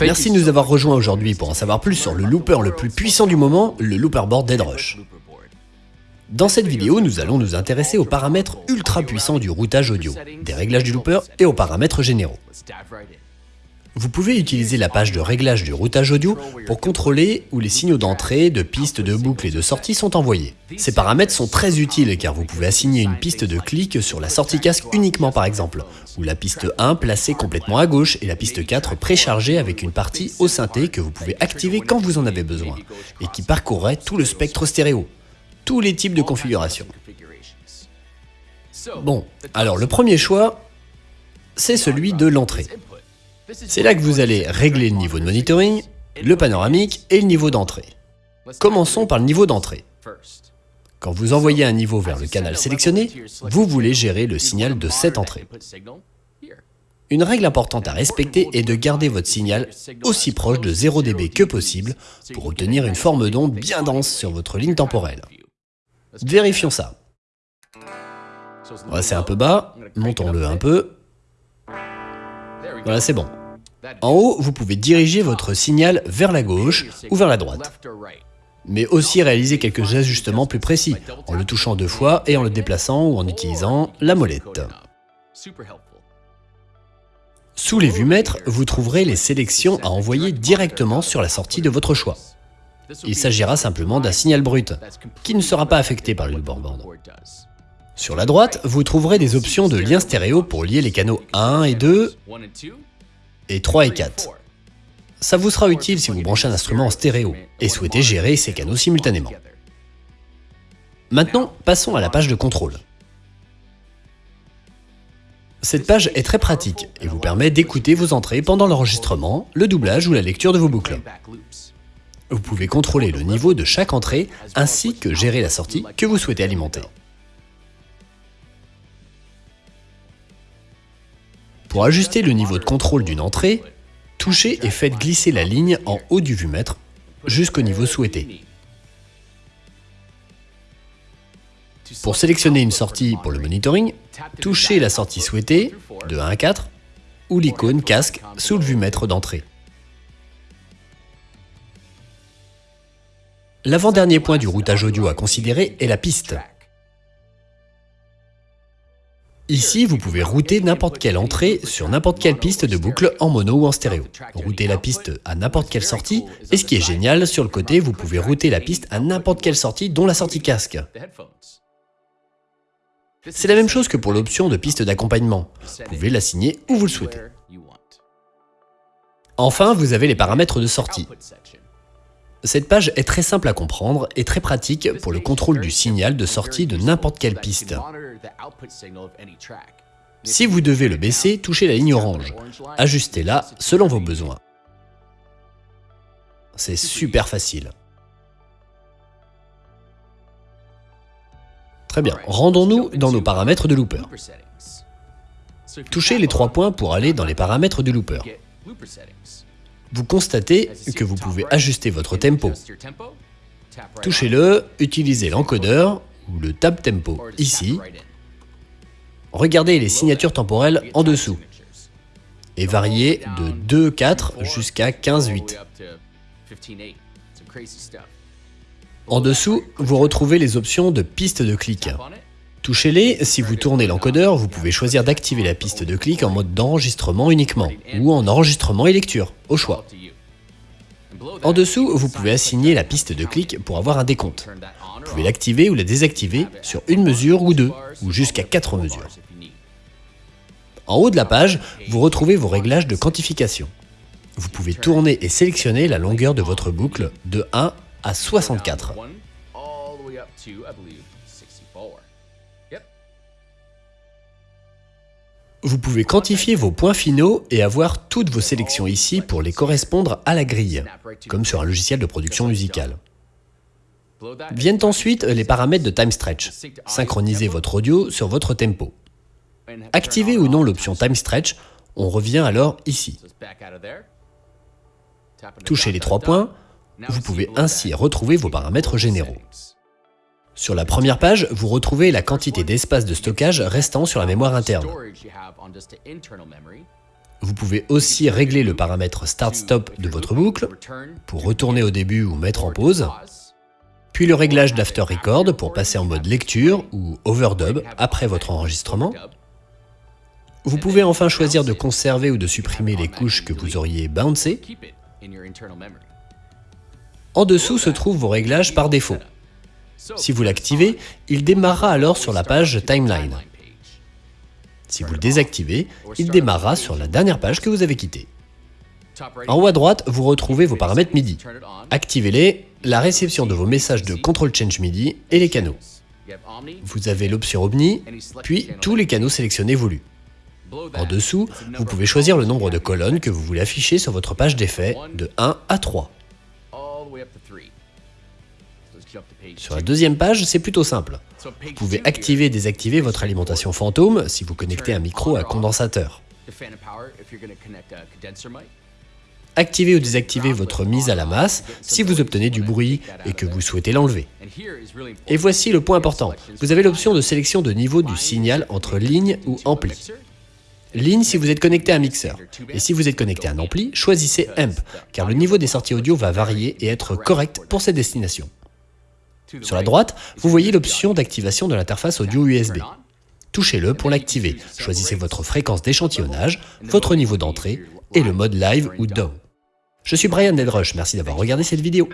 Merci de nous avoir rejoints aujourd'hui pour en savoir plus sur le looper le plus puissant du moment, le Looperboard Deadrush. Dans cette vidéo, nous allons nous intéresser aux paramètres ultra puissants du routage audio, des réglages du looper et aux paramètres généraux. Vous pouvez utiliser la page de réglage du routage audio pour contrôler où les signaux d'entrée, de piste, de boucle et de sortie sont envoyés. Ces paramètres sont très utiles car vous pouvez assigner une piste de clic sur la sortie casque uniquement par exemple, ou la piste 1 placée complètement à gauche et la piste 4 préchargée avec une partie au synthé que vous pouvez activer quand vous en avez besoin, et qui parcourrait tout le spectre stéréo, tous les types de configurations. Bon, alors le premier choix, c'est celui de l'entrée. C'est là que vous allez régler le niveau de monitoring, le panoramique et le niveau d'entrée. Commençons par le niveau d'entrée. Quand vous envoyez un niveau vers le canal sélectionné, vous voulez gérer le signal de cette entrée. Une règle importante à respecter est de garder votre signal aussi proche de 0 dB que possible pour obtenir une forme d'onde bien dense sur votre ligne temporelle. Vérifions ça. c'est un peu bas, montons-le un peu. Voilà, c'est bon. En haut, vous pouvez diriger votre signal vers la gauche ou vers la droite. Mais aussi réaliser quelques ajustements plus précis, en le touchant deux fois et en le déplaçant ou en utilisant la molette. Sous les vues-mètres, vous trouverez les sélections à envoyer directement sur la sortie de votre choix. Il s'agira simplement d'un signal brut, qui ne sera pas affecté par le board. Sur la droite, vous trouverez des options de lien stéréo pour lier les canaux 1 et 2 et 3 et 4. Ça vous sera utile si vous branchez un instrument en stéréo et souhaitez gérer ces canaux simultanément. Maintenant, passons à la page de contrôle. Cette page est très pratique et vous permet d'écouter vos entrées pendant l'enregistrement, le doublage ou la lecture de vos boucles. Vous pouvez contrôler le niveau de chaque entrée ainsi que gérer la sortie que vous souhaitez alimenter. Pour ajuster le niveau de contrôle d'une entrée, touchez et faites glisser la ligne en haut du vumètre jusqu'au niveau souhaité. Pour sélectionner une sortie pour le monitoring, touchez la sortie souhaitée, de 1 à 4, ou l'icône casque sous le vumètre d'entrée. L'avant-dernier point du routage audio à considérer est la piste. Ici, vous pouvez router n'importe quelle entrée sur n'importe quelle piste de boucle en mono ou en stéréo. Router la piste à n'importe quelle sortie, et ce qui est génial, sur le côté, vous pouvez router la piste à n'importe quelle sortie, dont la sortie casque. C'est la même chose que pour l'option de piste d'accompagnement. Vous pouvez l'assigner où vous le souhaitez. Enfin, vous avez les paramètres de sortie. Cette page est très simple à comprendre et très pratique pour le contrôle du signal de sortie de n'importe quelle piste. Si vous devez le baisser, touchez la ligne orange. Ajustez-la selon vos besoins. C'est super facile. Très bien, rendons-nous dans nos paramètres de looper. Touchez les trois points pour aller dans les paramètres du looper vous constatez que vous pouvez ajuster votre tempo. Touchez-le, utilisez l'encodeur ou le tab tempo ici. Regardez les signatures temporelles en dessous et variez de 2-4 jusqu'à 15-8. En dessous, vous retrouvez les options de piste de clic. Touchez-les, si vous tournez l'encodeur, vous pouvez choisir d'activer la piste de clic en mode d'enregistrement uniquement, ou en enregistrement et lecture, au choix. En dessous, vous pouvez assigner la piste de clic pour avoir un décompte. Vous pouvez l'activer ou la désactiver sur une mesure ou deux, ou jusqu'à quatre mesures. En haut de la page, vous retrouvez vos réglages de quantification. Vous pouvez tourner et sélectionner la longueur de votre boucle de 1 à 64. Vous pouvez quantifier vos points finaux et avoir toutes vos sélections ici pour les correspondre à la grille, comme sur un logiciel de production musicale. Viennent ensuite les paramètres de time stretch. Synchronisez votre audio sur votre tempo. Activez ou non l'option time stretch, on revient alors ici. Touchez les trois points, vous pouvez ainsi retrouver vos paramètres généraux. Sur la première page, vous retrouvez la quantité d'espace de stockage restant sur la mémoire interne. Vous pouvez aussi régler le paramètre Start-Stop de votre boucle pour retourner au début ou mettre en pause, puis le réglage d'After Record pour passer en mode lecture ou overdub après votre enregistrement. Vous pouvez enfin choisir de conserver ou de supprimer les couches que vous auriez bouncées. En dessous se trouvent vos réglages par défaut. Si vous l'activez, il démarrera alors sur la page Timeline. Si vous le désactivez, il démarrera sur la dernière page que vous avez quittée. En haut à droite, vous retrouvez vos paramètres MIDI. Activez-les, la réception de vos messages de Control Change MIDI et les canaux. Vous avez l'option Omni, puis tous les canaux sélectionnés voulus. En dessous, vous pouvez choisir le nombre de colonnes que vous voulez afficher sur votre page d'effet de 1 à 3. Sur la deuxième page, c'est plutôt simple. Vous pouvez activer et désactiver votre alimentation fantôme si vous connectez un micro à condensateur. Activez ou désactiver votre mise à la masse si vous obtenez du bruit et que vous souhaitez l'enlever. Et voici le point important. Vous avez l'option de sélection de niveau du signal entre ligne ou ampli. Ligne si vous êtes connecté à un mixeur. Et si vous êtes connecté à un ampli, choisissez AMP, car le niveau des sorties audio va varier et être correct pour cette destination. Sur la droite, vous voyez l'option d'activation de l'interface audio USB. Touchez-le pour l'activer. Choisissez votre fréquence d'échantillonnage, votre niveau d'entrée et le mode live ou DAW. Je suis Brian Delrush, merci d'avoir regardé cette vidéo.